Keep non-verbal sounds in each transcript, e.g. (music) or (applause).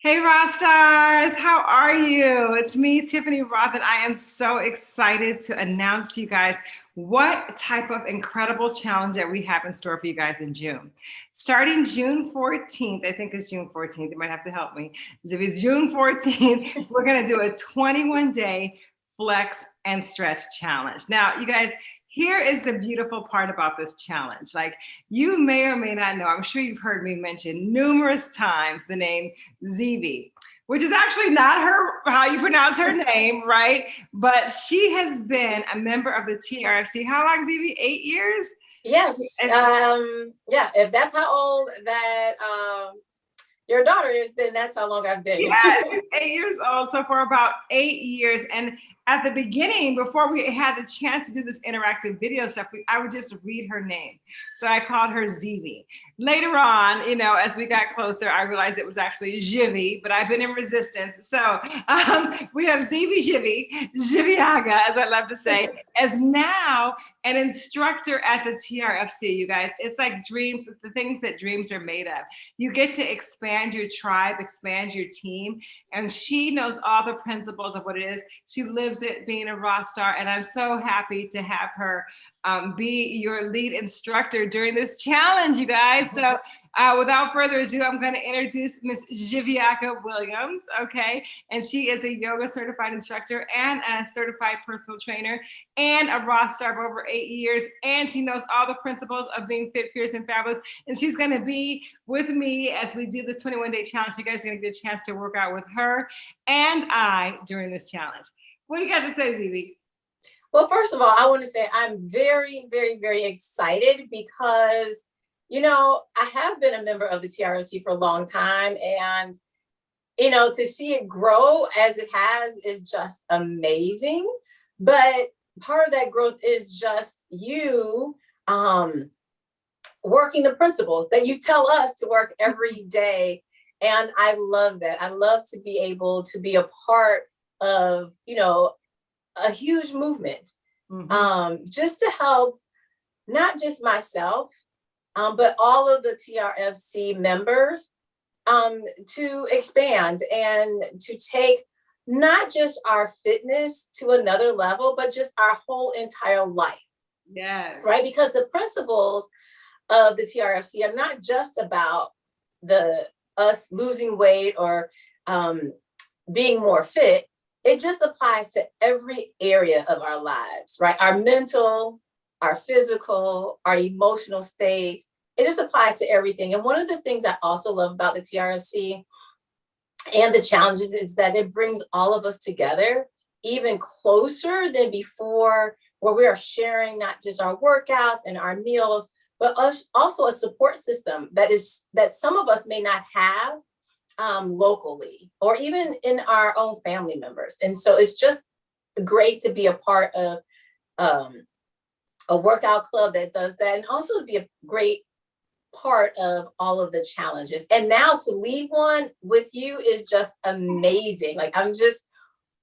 Hey Raw Stars, how are you? It's me, Tiffany Rothe, and I am so excited to announce to you guys what type of incredible challenge that we have in store for you guys in June. Starting June 14th, I think it's June 14th, you might have to help me. If it's June 14th, (laughs) we're gonna do a 21 day flex and stretch challenge. Now, you guys, here is the beautiful part about this challenge. Like you may or may not know, I'm sure you've heard me mention numerous times the name Zevi, which is actually not her, how you pronounce her (laughs) name, right? But she has been a member of the TRFC. How long, Zevi? Eight years? Yes. Um, yeah, if that's how old that um, your daughter is, then that's how long I've been. Yeah, (laughs) eight years old. So for about eight years. And at the beginning, before we had the chance to do this interactive video stuff, we, I would just read her name. So I called her Zivi. Later on, you know, as we got closer, I realized it was actually Jivi, but I've been in resistance. So um, we have Zivi Jivi, Jiviaga, as I love to say, as now an instructor at the TRFC, you guys. It's like dreams, it's the things that dreams are made of. You get to expand your tribe, expand your team, and she knows all the principles of what it is. She lives it being a rock star. And I'm so happy to have her um, be your lead instructor during this challenge, you guys. So uh, without further ado, I'm going to introduce Miss Jiviaka Williams, okay? And she is a yoga certified instructor and a certified personal trainer and a Raw star for over eight years. And she knows all the principles of being fit, fierce, and fabulous. And she's going to be with me as we do this 21 day challenge. You guys are going to get a chance to work out with her and I during this challenge. What do you got to say, ZB? Well, first of all, I want to say I'm very, very, very excited because, you know, I have been a member of the TRFC for a long time and, you know, to see it grow as it has is just amazing. But part of that growth is just you um, working the principles that you tell us to work every day. And I love that. I love to be able to be a part of, you know, a huge movement mm -hmm. um, just to help not just myself, um, but all of the TRFC members um, to expand and to take not just our fitness to another level, but just our whole entire life. Yeah. Right. Because the principles of the TRFC are not just about the us losing weight or um, being more fit, it just applies to every area of our lives, right? Our mental, our physical, our emotional state. It just applies to everything. And one of the things I also love about the TRFC and the challenges is that it brings all of us together even closer than before, where we are sharing not just our workouts and our meals, but us also a support system that is that some of us may not have um, locally or even in our own family members. And so it's just great to be a part of um, a workout club that does that and also to be a great part of all of the challenges. And now to lead one with you is just amazing. Like I'm just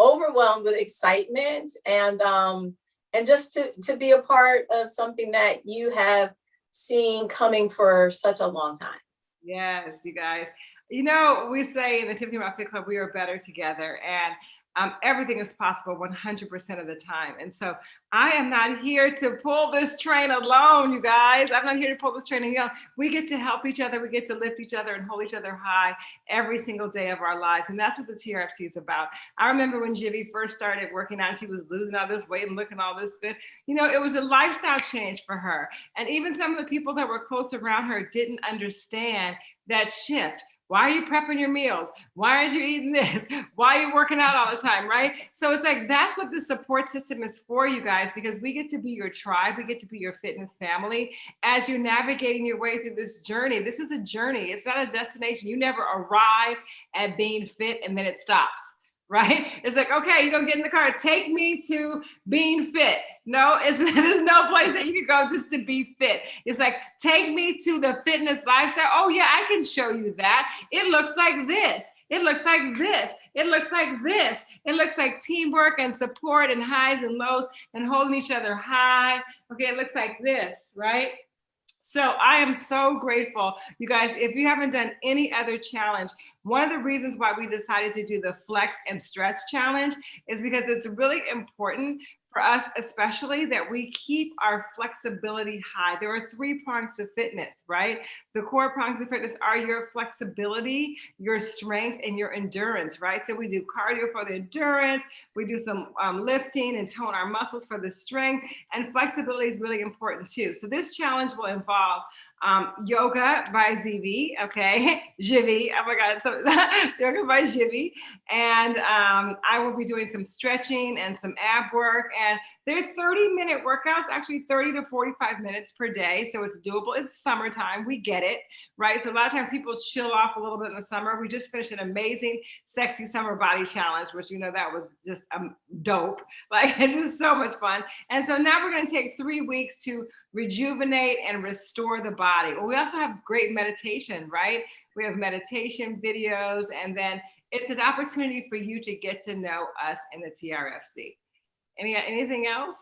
overwhelmed with excitement and um, and just to, to be a part of something that you have seen coming for such a long time. Yes, you guys. You know, we say in the Tiffany Rothe Fit Club, we are better together. And um, everything is possible 100% of the time. And so I am not here to pull this train alone, you guys. I'm not here to pull this train alone. We get to help each other. We get to lift each other and hold each other high every single day of our lives. And that's what the TRFC is about. I remember when Jivy first started working out, she was losing all this weight and looking all this good. You know, it was a lifestyle change for her. And even some of the people that were close around her didn't understand that shift. Why are you prepping your meals? Why aren't you eating this? (laughs) Why are you working out all the time, right? So it's like, that's what the support system is for you guys, because we get to be your tribe. We get to be your fitness family as you're navigating your way through this journey. This is a journey. It's not a destination. You never arrive at being fit and then it stops right? It's like, okay, you're gonna get in the car, take me to being fit. No, it's, (laughs) there's no place that you can go just to be fit. It's like, take me to the fitness lifestyle. Oh yeah, I can show you that. It looks like this. It looks like this. It looks like this. It looks like teamwork and support and highs and lows and holding each other high. Okay, it looks like this, right? So I am so grateful. You guys, if you haven't done any other challenge, one of the reasons why we decided to do the flex and stretch challenge is because it's really important for us especially that we keep our flexibility high. There are three prongs to fitness, right? The core prongs of fitness are your flexibility, your strength, and your endurance, right? So we do cardio for the endurance, we do some um, lifting and tone our muscles for the strength, and flexibility is really important too. So this challenge will involve um, yoga by ZV, okay? (laughs) Jivi, oh my God, so (laughs) yoga by Jivi. And um, I will be doing some stretching and some ab work. And they're 30 minute workouts, actually 30 to 45 minutes per day. So it's doable. It's summertime. We get it, right? So a lot of times people chill off a little bit in the summer. We just finished an amazing sexy summer body challenge, which you know, that was just um, dope. (laughs) Like this is so much fun. And so now we're going to take three weeks to rejuvenate and restore the body. Well, we also have great meditation, right? We have meditation videos and then it's an opportunity for you to get to know us in the TRFC. Any anything else?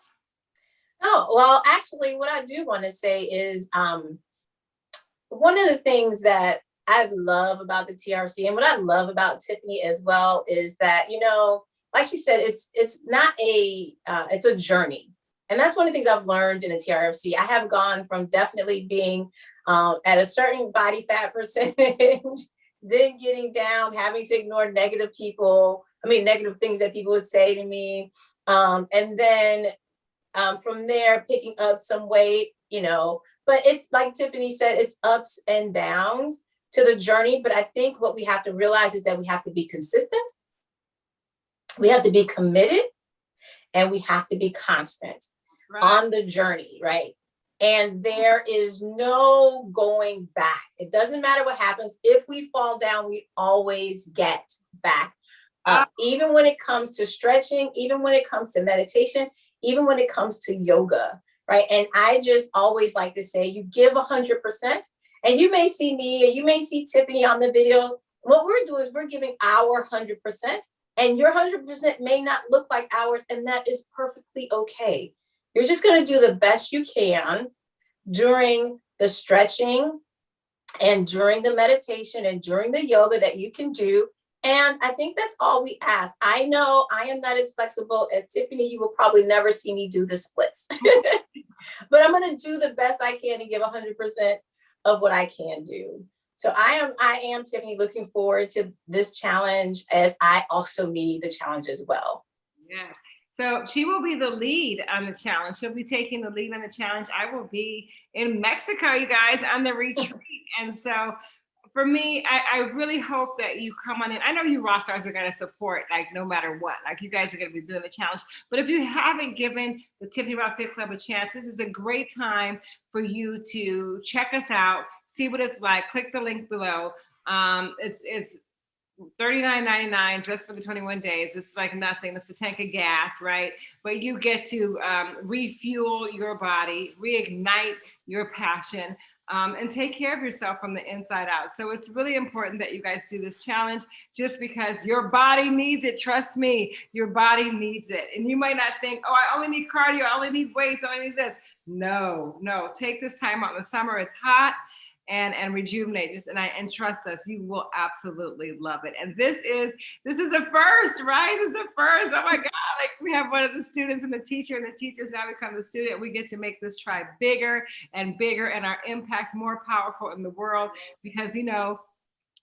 Oh, well, actually, what I do want to say is um, one of the things that I love about the TRC and what I love about Tiffany as well is that, you know, like she said, it's it's not a, uh, it's a journey. And that's one of the things I've learned in the TRFC. I have gone from definitely being um, at a certain body fat (laughs) percentage, then getting down, having to ignore negative people, I mean, negative things that people would say to me, um, and then um, from there, picking up some weight, you know, but it's like Tiffany said, it's ups and downs to the journey. But I think what we have to realize is that we have to be consistent. We have to be committed and we have to be constant right. on the journey, right? And there is no going back. It doesn't matter what happens. If we fall down, we always get back uh, even when it comes to stretching, even when it comes to meditation, even when it comes to yoga, right? And I just always like to say, you give a hundred percent and you may see me and you may see Tiffany on the videos. What we're doing is we're giving our hundred percent and your hundred percent may not look like ours and that is perfectly okay. You're just gonna do the best you can during the stretching and during the meditation and during the yoga that you can do and I think that's all we ask. I know I am not as flexible as Tiffany. You will probably never see me do the splits, (laughs) but I'm going to do the best I can and give 100% of what I can do. So I am, I am Tiffany looking forward to this challenge as I also need the challenge as well. Yes. So she will be the lead on the challenge. She'll be taking the lead on the challenge. I will be in Mexico, you guys, on the (laughs) retreat. and so for me, I, I, really hope that you come on in. I know you raw stars are going to support, like no matter what. Like you guys are going to be doing the challenge. But if you haven't given the Tiffany Rothe Fit Club a chance, this is a great time for you to check us out, see what it's like. Click the link below. Um, it's it's $39.99 just for the 21 days. It's like nothing. It's a tank of gas, right? But you get to um, refuel your body, reignite your passion um, and take care of yourself from the inside out. So it's really important that you guys do this challenge just because your body needs it. Trust me, your body needs it. And you might not think, oh, I only need cardio, I only need weights, I only need this. No, no, take this time out in the summer. It's hot and and rejuvenate just and I and trust us you will absolutely love it and this is this is a first right this is a first oh my (laughs) god like we have one of the students and the teacher and the teachers now become the student we get to make this tribe bigger and bigger and our impact more powerful in the world because you know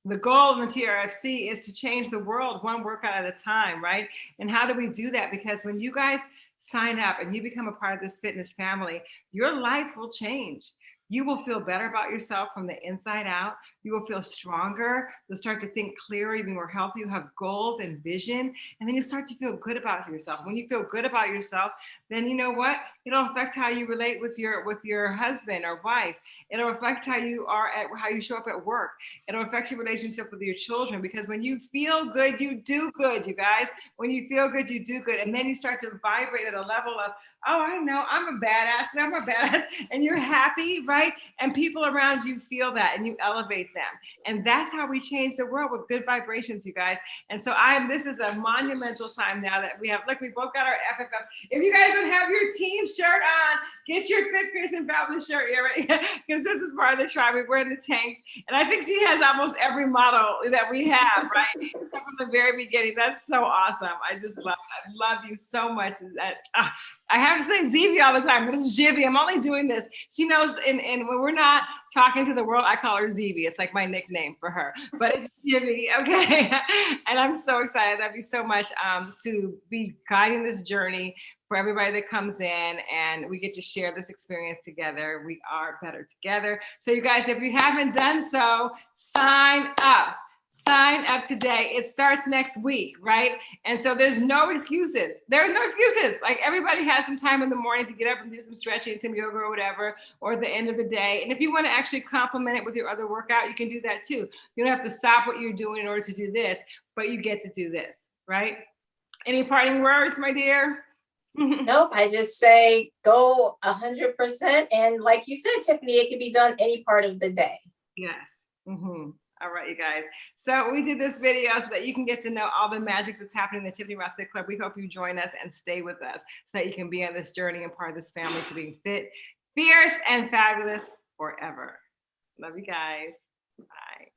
the goal of the TRFC is to change the world one workout at a time, right? And how do we do that? Because when you guys sign up and you become a part of this fitness family, your life will change. You will feel better about yourself from the inside out. You will feel stronger. You'll start to think clearer, even more healthy. You have goals and vision, and then you start to feel good about yourself. When you feel good about yourself, then you know what? It'll affect how you relate with your with your husband or wife. It'll affect how you are at how you show up at work. It'll affect your relationship with your children because when you feel good, you do good, you guys. When you feel good, you do good, and then you start to vibrate at a level of, oh, I know I'm a badass, and I'm a badass, and you're happy, right? Right? And people around you feel that and you elevate them. And that's how we change the world with good vibrations, you guys. And so I am, this is a monumental time now that we have, look, we both got our FFF. If you guys don't have your team shirt on, get your Fit Fierce and Fabulous shirt here, right? (laughs) Because this is part of the tribe. We wear the tanks. And I think she has almost every model that we have, (laughs) right? From the very beginning. That's so awesome. I just love, I love you so much. That ah, I have to say Zivy all the time, but it's Jivy. I'm only doing this. She knows, and, and when we're not talking to the world, I call her Zivy. It's like my nickname for her, but it's (laughs) Jivy, okay? (laughs) and I'm so excited. Love you so much um, to be guiding this journey for everybody that comes in and we get to share this experience together. We are better together. So you guys, if you haven't done so, sign up sign up today. It starts next week, right? And so there's no excuses. There's no excuses. Like everybody has some time in the morning to get up and do some stretching, some yoga or whatever, or the end of the day. And if you want to actually complement it with your other workout, you can do that too. You don't have to stop what you're doing in order to do this, but you get to do this, right? Any parting words, my dear? (laughs) Nope, I just say go a hundred percent. And like you said, Tiffany, it can be done any part of the day. Yes. Mhm. All right, you guys. So we did this video so that you can get to know all the magic that's happening in the Tiffany Rothe Fit Club. We hope you join us and stay with us so that you can be on this journey and part of this family to being fit, fierce, and fabulous forever. Love you guys. Bye.